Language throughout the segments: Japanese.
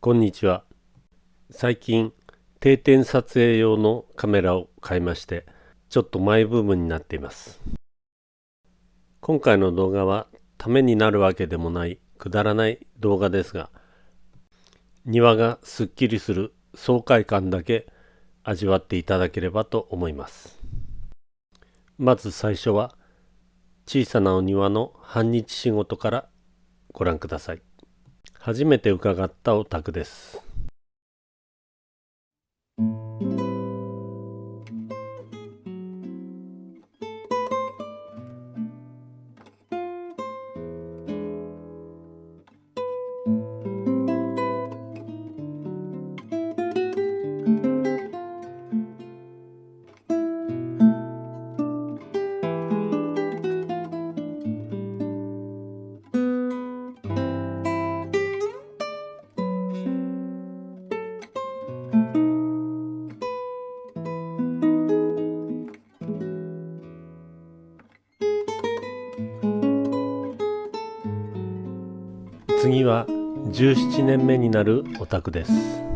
こんにちは。最近、定点撮影用のカメラを買いまして、ちょっとマイブームになっています。今回の動画は、ためになるわけでもない、くだらない動画ですが、庭がすっきりする爽快感だけ味わっていただければと思います。まず最初は、小さなお庭の半日仕事からご覧ください。初めて伺ったお宅です。次は17年目になるお宅です。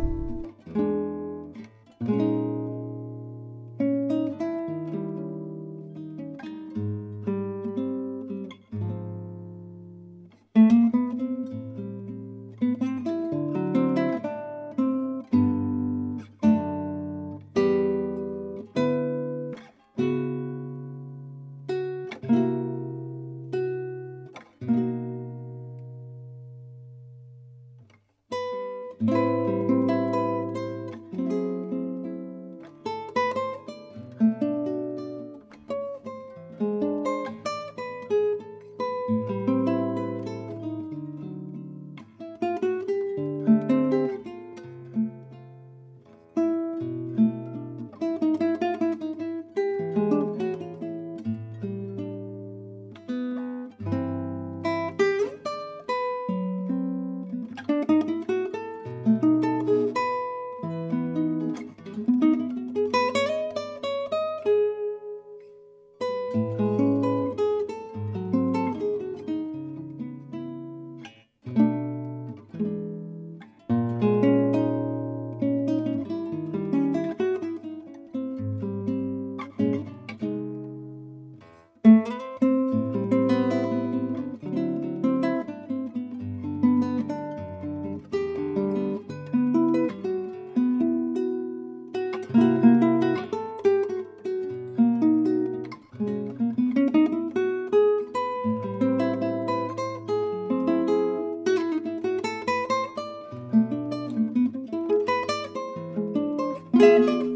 Música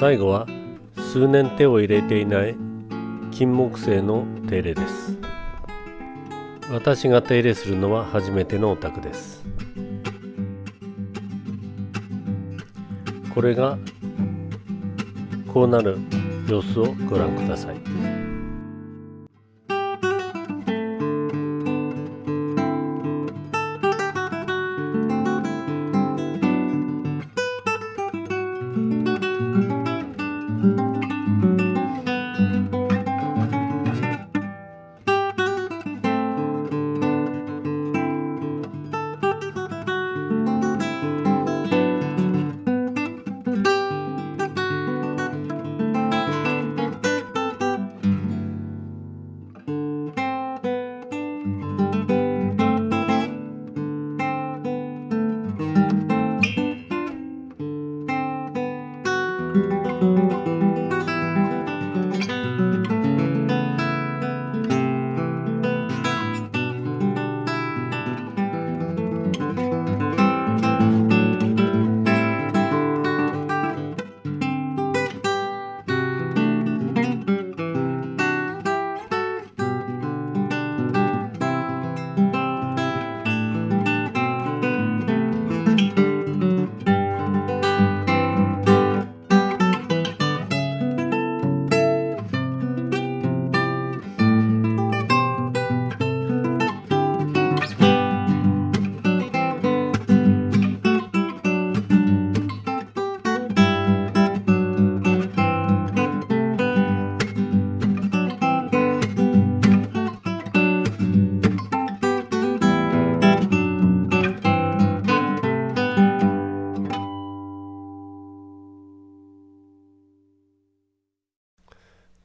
最後は数年手を入れていない金木犀の手入れです私が手入れするのは初めてのお宅ですこれがこうなる様子をご覧ください。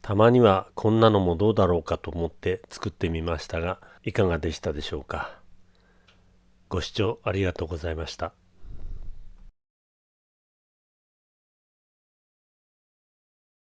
たまにはこんなのもどうだろうかと思って作ってみましたがいかがでしたでしょうか？ご視聴ありがとうございました。